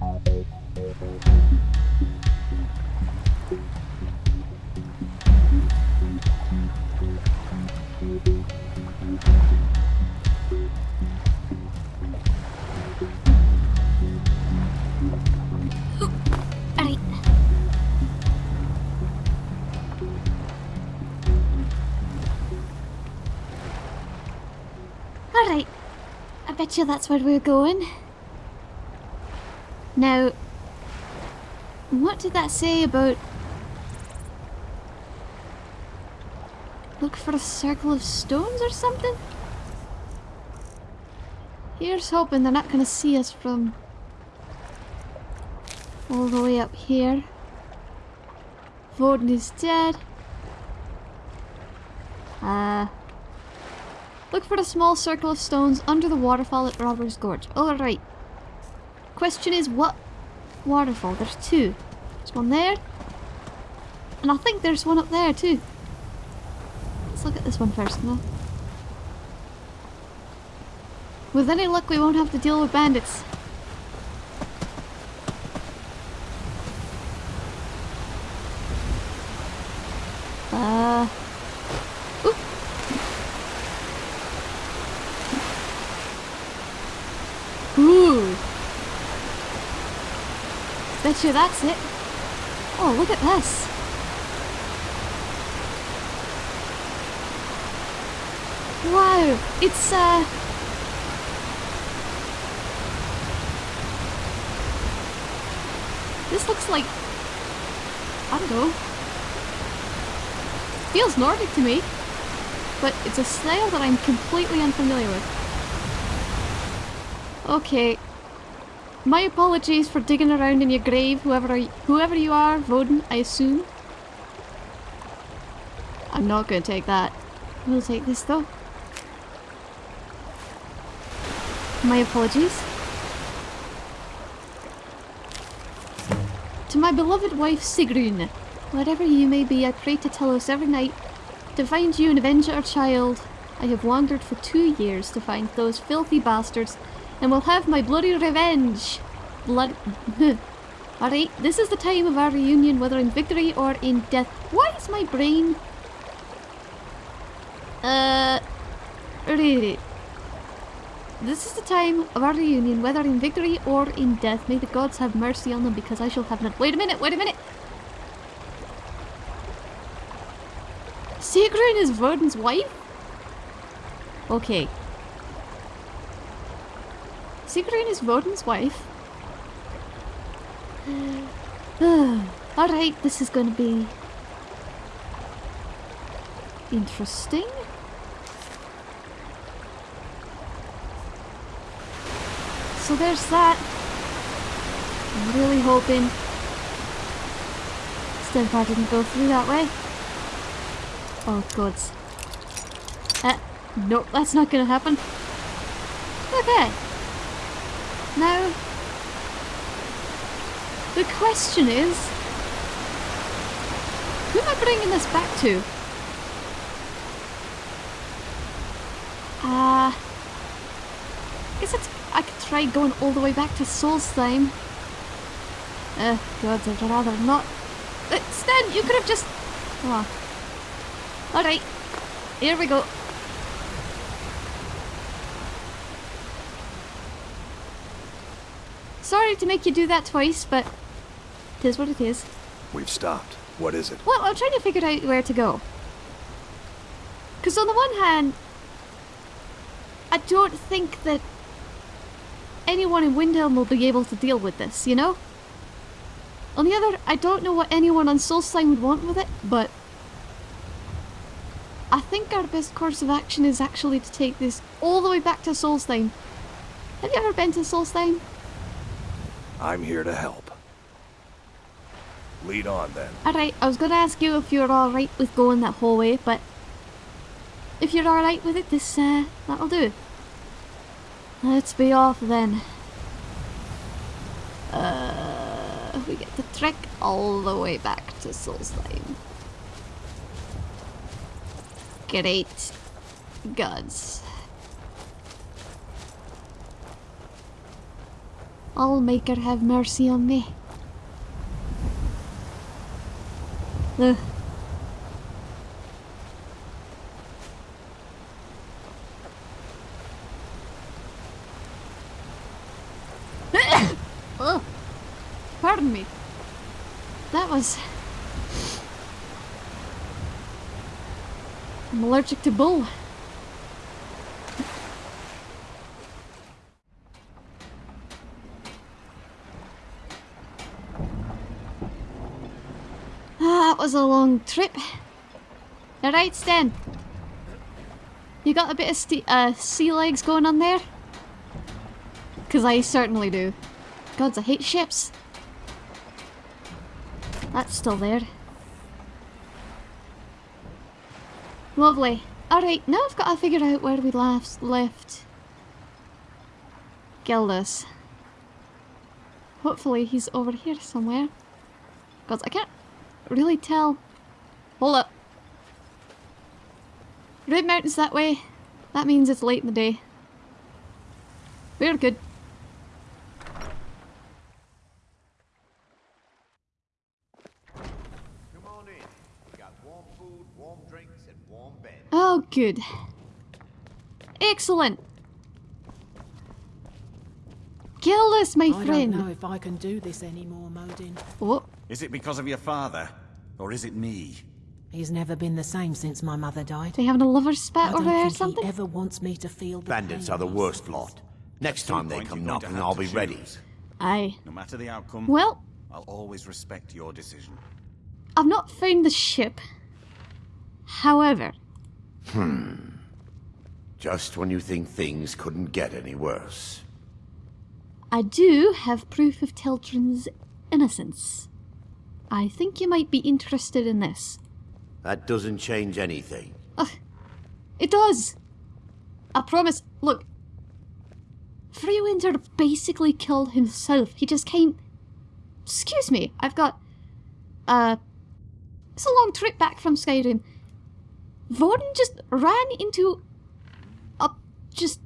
Alright. I bet you that's where we're going. Now, what did that say about... Look for a circle of stones or something? Here's hoping they're not going to see us from all the way up here. Voden is dead. Uh, look for a small circle of stones under the waterfall at Robbers Gorge. Alright. Question is what waterfall? There's two. There's one there. And I think there's one up there too. Let's look at this one first now. With any luck we won't have to deal with bandits. Uh. Oop. Ooh. You that's it. Oh, look at this. Wow, it's uh This looks like I don't know. Feels Nordic to me, but it's a style that I'm completely unfamiliar with. Okay. My apologies for digging around in your grave, whoever whoever you are, Voden, I assume. I'm not going to take that. We'll take this though. My apologies. To my beloved wife Sigrun, wherever you may be, I pray to Talos every night to find you and avenge our child. I have wandered for two years to find those filthy bastards and we'll have my bloody revenge. Blood. Alright, this is the time of our reunion, whether in victory or in death. Why is my brain. Uh. Really. This is the time of our reunion, whether in victory or in death. May the gods have mercy on them because I shall have none. Wait a minute, wait a minute! Sigrun is Voden's wife? Okay. Sigrun is Voden's wife. Alright, this is gonna be... Interesting. So there's that. I'm really hoping Stenvar didn't go through that way. Oh gods. Uh, nope, that's not gonna happen. Okay. Now, the question is, who am I bringing this back to? Uh, guess it's, I could try going all the way back to Solstheim. Uh, gods, I'd rather not. Uh, Sten, you could have just... Oh. Alright, here we go. Sorry to make you do that twice, but it is what it is. We've stopped. What is it? Well, I'm trying to figure out where to go. Because on the one hand, I don't think that anyone in Windhelm will be able to deal with this, you know? On the other, I don't know what anyone on Solstheim would want with it, but I think our best course of action is actually to take this all the way back to Solstheim. Have you ever been to Solstheim? I'm here to help. Lead on then. Alright, I was gonna ask you if you're alright with going that whole way, but if you're alright with it, this, uh, that'll do. Let's be off then. Uh, we get to trek all the way back to Solstheim. Great gods. Allmaker have mercy on me. Ugh. oh, pardon me. That was. I'm allergic to bull. Was a long trip. Alright, Sten. You got a bit of uh, sea legs going on there? Because I certainly do. Gods, I hate ships. That's still there. Lovely. Alright, now I've got to figure out where we last left Gildas. Hopefully he's over here somewhere. Gods, I can't really tell. Hold up. Red Mountain's that way. That means it's late in the day. We're good. Come on in. We got warm food, warm drinks, and warm beds. Oh, good. Excellent. Gildas, my I friend. don't know if I can do this anymore, Modin. Oh, Is it because of your father? Or is it me? He's never been the same since my mother died. they having a lover I spat don't over there or think something? he ever wants me to feel the Bandits pain are the worst lot. Next time they come you're going to knocking, I'll to be ready. choose. Aye. No matter the outcome, Well, I'll always respect your decision. I've not found the ship. However, Hmm. Just when you think things couldn't get any worse. I do have proof of Teltrin's innocence. I think you might be interested in this. That doesn't change anything. It does! I promise. Look. Freewinder basically killed himself. He just came. Excuse me, I've got. Uh. It's a long trip back from Skyrim. Voden just ran into. A. Just.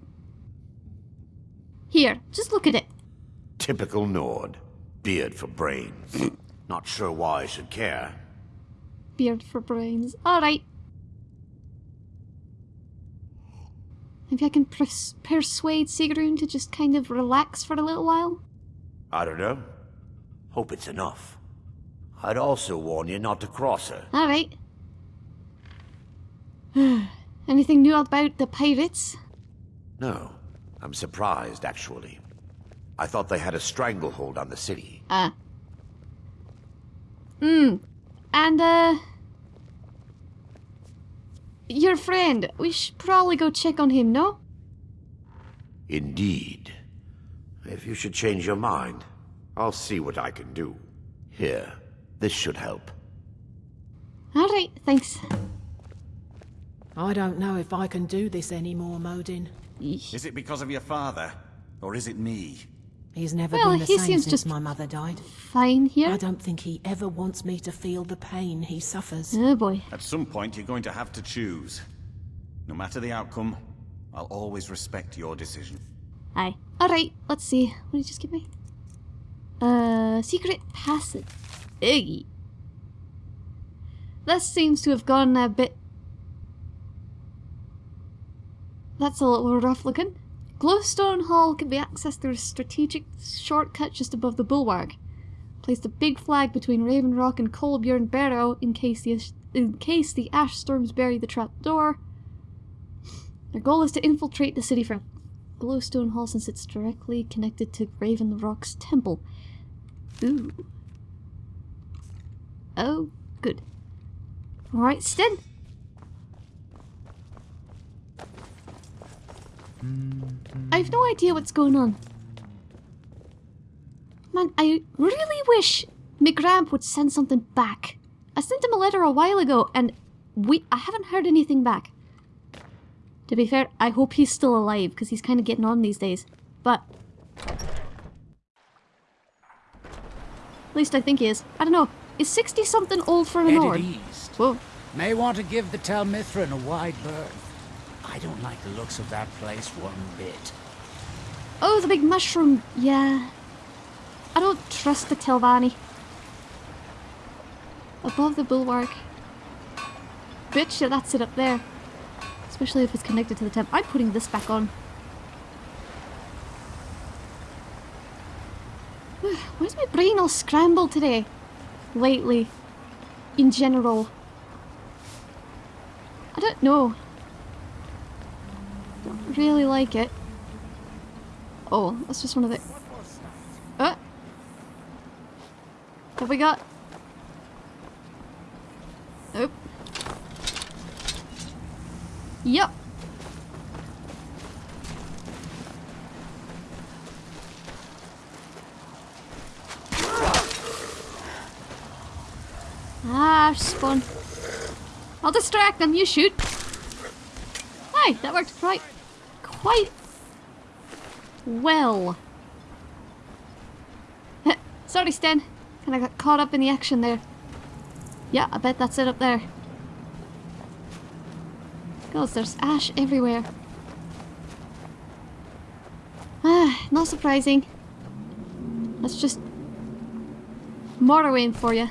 Here, just look at it. Typical Nord. Beard for brains. Not sure why I should care. Beard for brains. Alright. Maybe I can pers- persuade Sigrun to just kind of relax for a little while? I don't know. Hope it's enough. I'd also warn you not to cross her. Alright. Anything new about the pirates? No. I'm surprised, actually. I thought they had a stranglehold on the city. Ah. Hmm. And, uh. Your friend, we should probably go check on him, no? Indeed. If you should change your mind, I'll see what I can do. Here, this should help. Alright, thanks. I don't know if I can do this anymore, Modin. Is it because of your father? Or is it me? He's never Well, been the he same seems since just- my mother died. Fine here. I don't think he ever wants me to feel the pain he suffers. Oh boy. At some point, you're going to have to choose. No matter the outcome, I'll always respect your decision. Aye. Alright, let's see. What did you just give me? Uh, secret passage. Iggy. This seems to have gone a bit. That's a little rough looking. Glowstone Hall can be accessed through a strategic shortcut just above the bulwark. Placed a big flag between Raven Rock and Kolbjorn Barrow in case the in case the ash storms bury the trap door. Their goal is to infiltrate the city from Glowstone Hall since it's directly connected to Raven Rock's temple. Ooh. Oh, good. Alright, Sten. I've no idea what's going on. Man, I really wish McGramp would send something back. I sent him a letter a while ago and we I haven't heard anything back. To be fair, I hope he's still alive because he's kind of getting on these days. But at least I think he is. I don't know. Is 60 something old for an Headed Nord? east. Whoa. May want to give the Tel Mithryn a wide berth. I don't like the looks of that place one bit. Oh, the big mushroom. Yeah. I don't trust the Telvanni. Above the bulwark. Bitch, that's it up there. Especially if it's connected to the temp. I'm putting this back on. Where's my brain all scrambled today? Lately. In general. I don't know. Really like it. Oh, that's just one of the... Uh. Have we got... Nope. Yep. Ah, spawn. I'll distract them, you shoot. Hey, that worked quite, quite well. Sorry, Sten. Kinda got caught up in the action there. Yeah, I bet that's it up there. God, there's ash everywhere. Ah, not surprising. That's just Morrowind for you.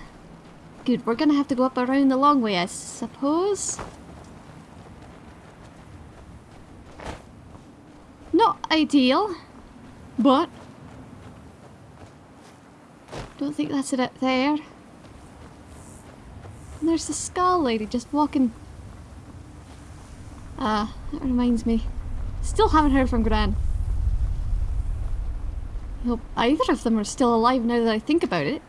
Good, we're gonna have to go up around the long way, I suppose. Not ideal, but don't think that's it up there. And there's the skull lady just walking. Ah, that reminds me. Still haven't heard from Gran. I hope either of them are still alive now that I think about it.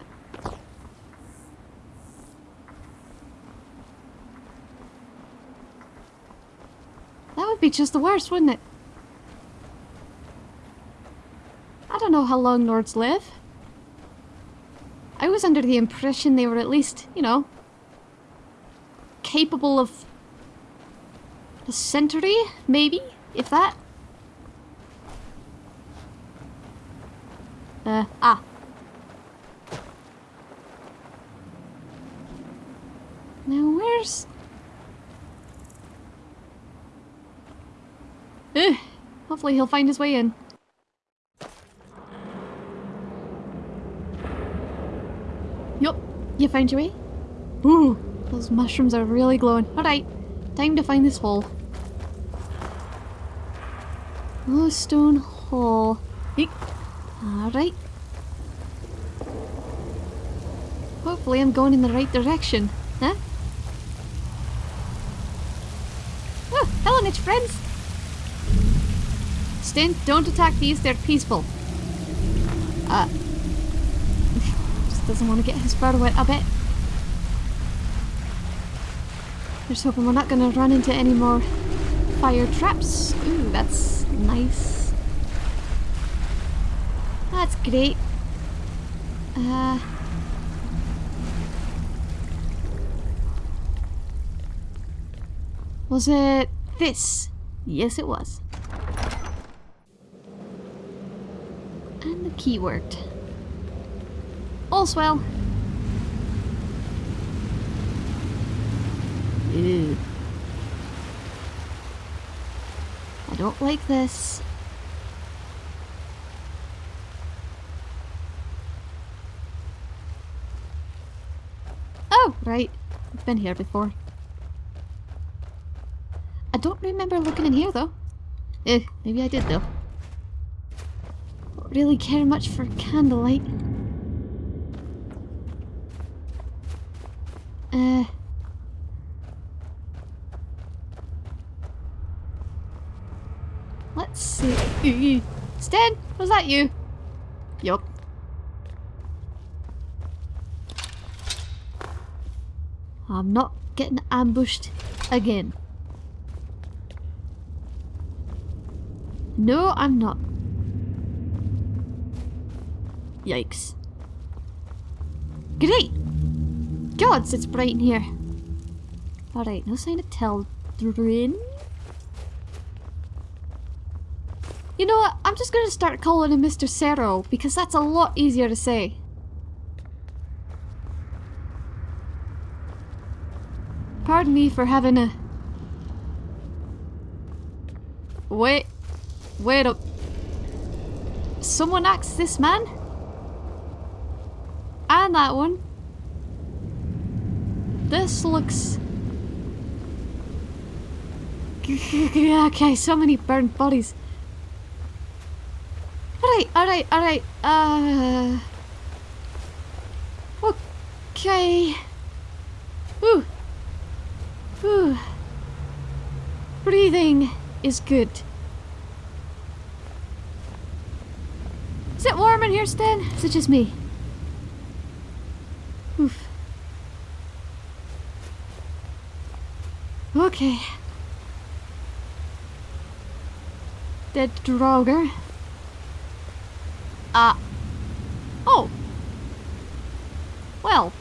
That would be just the worst, wouldn't it? I don't know how long Nords live. I was under the impression they were at least, you know, capable of a century, maybe, if that. Uh, ah. Now where's... Ugh, hopefully he'll find his way in. Yup, you found your way? Ooh, those mushrooms are really glowing. Alright, time to find this hole. Oh, stone hole. Alright. Hopefully I'm going in the right direction. Huh? Oh, hello, niche friends! Stint, don't attack these, they're peaceful. Uh, doesn't want to get his fur wet a bit. Just hoping we're not going to run into any more fire traps. Ooh, that's nice. That's great. Uh... Was it this? Yes, it was. And the key worked. All's well. Ew. I don't like this. Oh, right. I've been here before. I don't remember looking in here though. Eh, maybe I did though. Don't really care much for candlelight. Uh... Let's see. Stan, was that you? Yup. I'm not getting ambushed again. No, I'm not. Yikes. Great! Gods, it's bright in here. Alright, no sign of Teldryn. You know what? I'm just gonna start calling him Mr. Sero, because that's a lot easier to say. Pardon me for having a... Wait. Wait up. Someone asked this man? And that one. This looks... okay, so many burnt bodies. Alright, alright, alright. Uh... Okay. Ooh. Ooh. Breathing is good. Is it warm in here, Stan? Is it just me? Okay. Dead Draugr. Ah. oh. Well.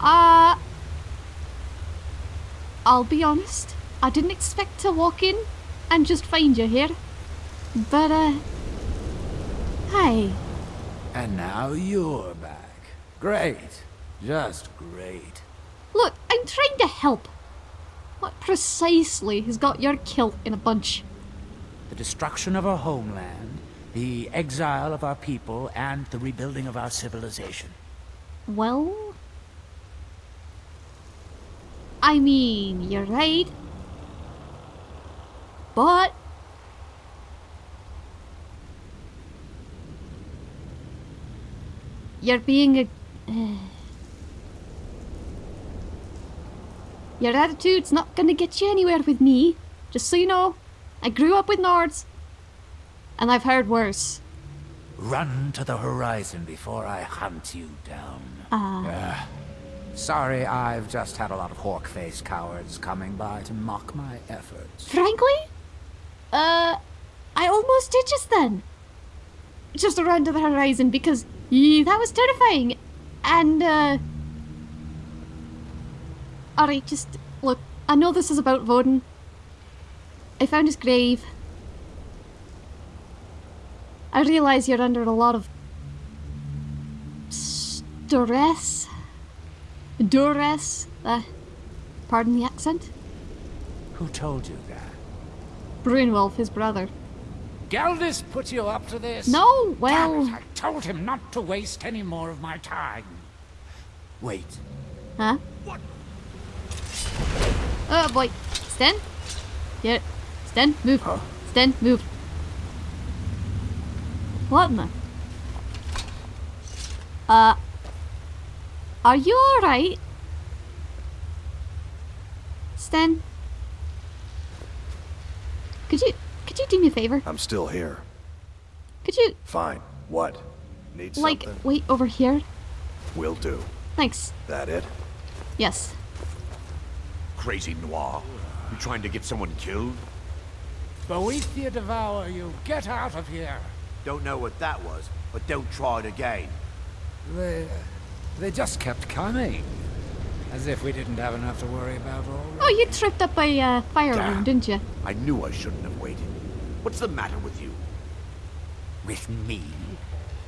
Uh. I'll be honest. I didn't expect to walk in and just find you here. But, uh. Hi. And now you're back. Great. Just great. I'm trying to help. What precisely has got your kilt in a bunch? The destruction of our homeland, the exile of our people, and the rebuilding of our civilization. Well... I mean, you're right. But... You're being a... Uh, your attitude's not gonna get you anywhere with me. Just so you know, I grew up with Nords. And I've heard worse. Run to the horizon before I hunt you down. Ah. Sorry, I've just had a lot of hawk-faced cowards coming by to mock my efforts. Frankly? Uh, I almost did just then. Just around to the horizon because yeah, that was terrifying. And, uh... Alright, just look. I know this is about Voden. I found his grave. I realise you're under a lot of stress. Duress. Uh, pardon the accent. Who told you that? Brunwolf, his brother. Gildas put you up to this? No, well... It, I told him not to waste any more of my time. Wait. Huh? What? Oh boy. Sten? Yeah. Sten, move. Huh? Sten, move. What in the... Uh... Are you alright? Sten? Could you... Could you do me a favor? I'm still here. Could you, Fine. What? Need like, something? wait over here? Will do. Thanks. That it? Yes. Crazy Noir. You trying to get someone killed? Boethiah devour you. Get out of here. Don't know what that was, but don't try it again. They... they just kept coming. As if we didn't have enough to worry about already. Oh, you tripped up by a uh, fire Damn. room, didn't you? I knew I shouldn't have waited. What's the matter with you? With me?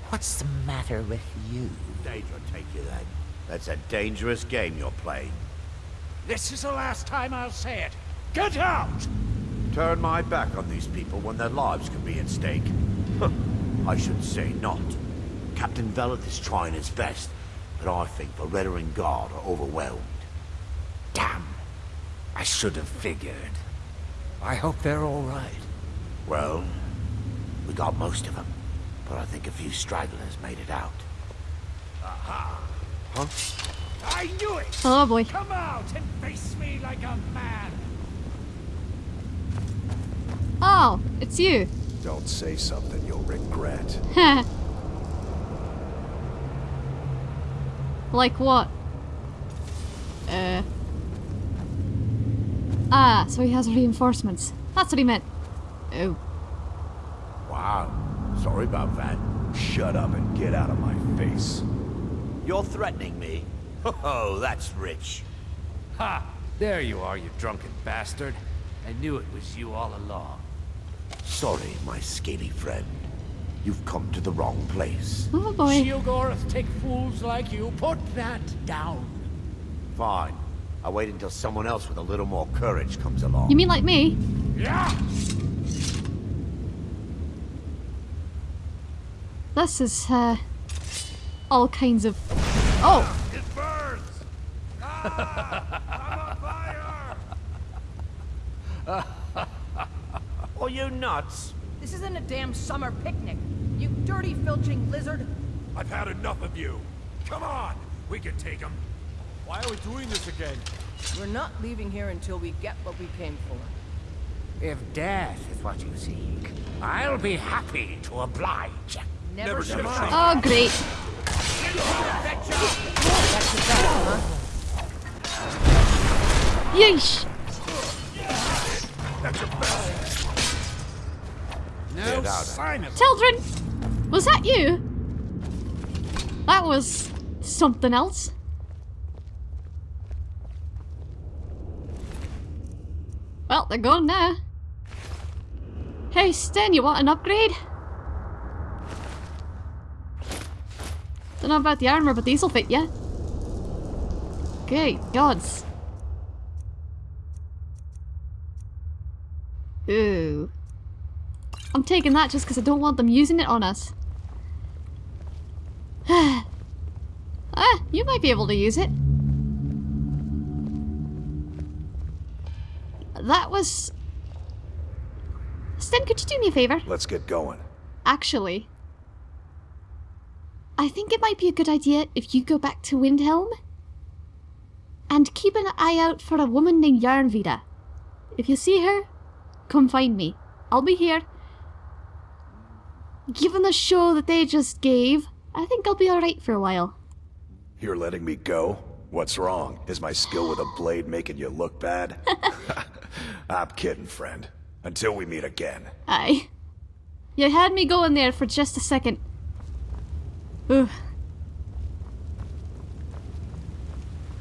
What's the matter with you? Danger take you then. That's a dangerous game you're playing. This is the last time I'll say it. Get out! Turn my back on these people when their lives could be at stake. I should say not. Captain Veleth is trying his best, but I think Beretta and Guard are overwhelmed. Damn. I should have figured. I hope they're all right. Well, we got most of them, but I think a few stragglers made it out. Aha! Huh? I knew it! Oh boy. Come out and face me like a man! Oh, it's you. Don't say something you'll regret. like what? Uh. Ah, so he has reinforcements. That's what he meant. Oh. Wow. Sorry about that. Shut up and get out of my face. You're threatening me? Oh, that's rich. Ha! There you are, you drunken bastard. I knew it was you all along. Sorry, my scaly friend. You've come to the wrong place. Oh boy. Sheogorath take fools like you. Put that down. Fine. I'll wait until someone else with a little more courage comes along. You mean like me? Yeah! This is, uh, all kinds of. Oh! Are you nuts? This isn't a damn summer picnic. You dirty, filching lizard. I've had enough of you. Come on, we can take him. Why are we doing this again? We're not leaving here until we get what we came for. If death is what you seek, I'll be happy to oblige. Never, Never should have. Oh, great. Yeesh! That's your best. No sign of Children! Was that you? That was something else. Well, they're gone now. Hey, Sten, you want an upgrade? Don't know about the armor, but these'll fit ya. Okay, gods. Ooh. I'm taking that just because I don't want them using it on us. ah, you might be able to use it. That was... Sten, could you do me a favour? Let's get going. Actually, I think it might be a good idea if you go back to Windhelm and keep an eye out for a woman named Yarnvida. If you see her, come find me. I'll be here. Given the show that they just gave, I think I'll be alright for a while. You're letting me go? What's wrong? Is my skill with a blade making you look bad? I'm kidding, friend. Until we meet again. Aye. You had me going there for just a second. Ooh.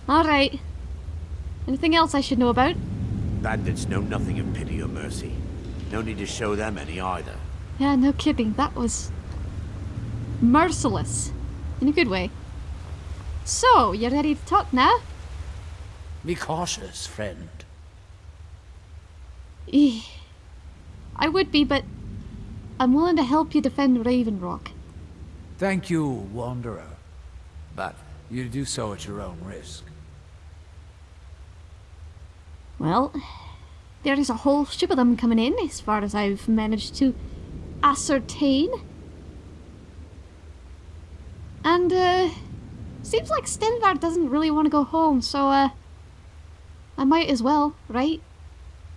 Alright. Anything else I should know about? Bandits know nothing of pity or mercy. No need to show them any either. Yeah, no kidding. That was merciless. In a good way. So, you're ready to talk now? Be cautious, friend. Eh, I would be, but I'm willing to help you defend Raven Rock. Thank you, Wanderer. But you do so at your own risk. Well, there is a whole ship of them coming in, as far as I've managed to ascertain. And, uh, seems like Stenvar doesn't really want to go home, so, uh, I might as well, right?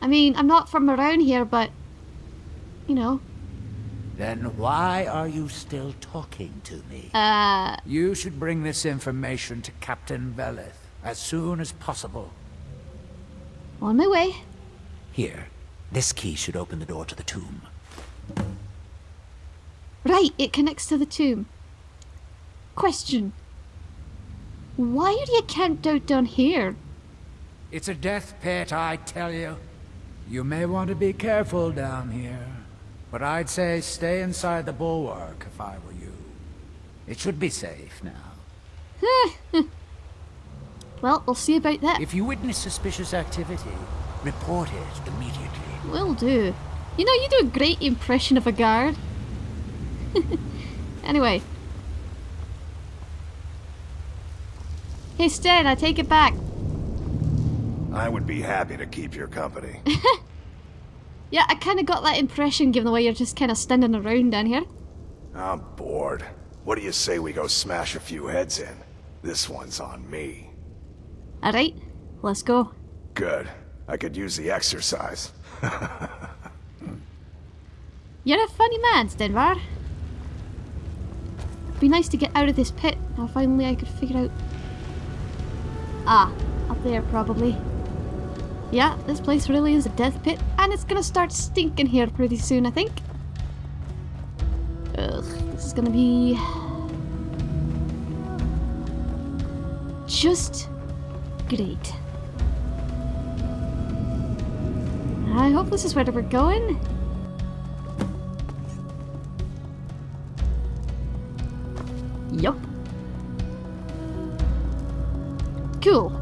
I mean, I'm not from around here, but, you know, Then why are you still talking to me? uh, You should bring this information to Captain Veleth as soon as possible. On my way. Here, this key should open the door to the tomb. Right, it connects to the tomb. Question. Why are you camped out down here? It's a death pit, I tell you. You may want to be careful down here. But I'd say stay inside the bulwark if I were you. It should be safe now. Well, we'll see about that. If you witness suspicious activity, report it immediately. Will do. You know, you do a great impression of a guard. anyway. Hey, Stan, I take it back. I would be happy to keep your company. Yeah, I kind of got that impression given the way you're just kind of standing around down here. I'm bored. What do you say we go smash a few heads in? This one's on me. Alright, let's go. Good. I could use the exercise. You're a funny man, Stenvar. It'd be nice to get out of this pit. Now finally I could figure out... Ah, up there probably. Yeah, this place really is a death pit, and it's gonna start stinking here pretty soon, I think. Ugh, this is gonna be... Just great. I hope this is where we're going. Yup. Cool.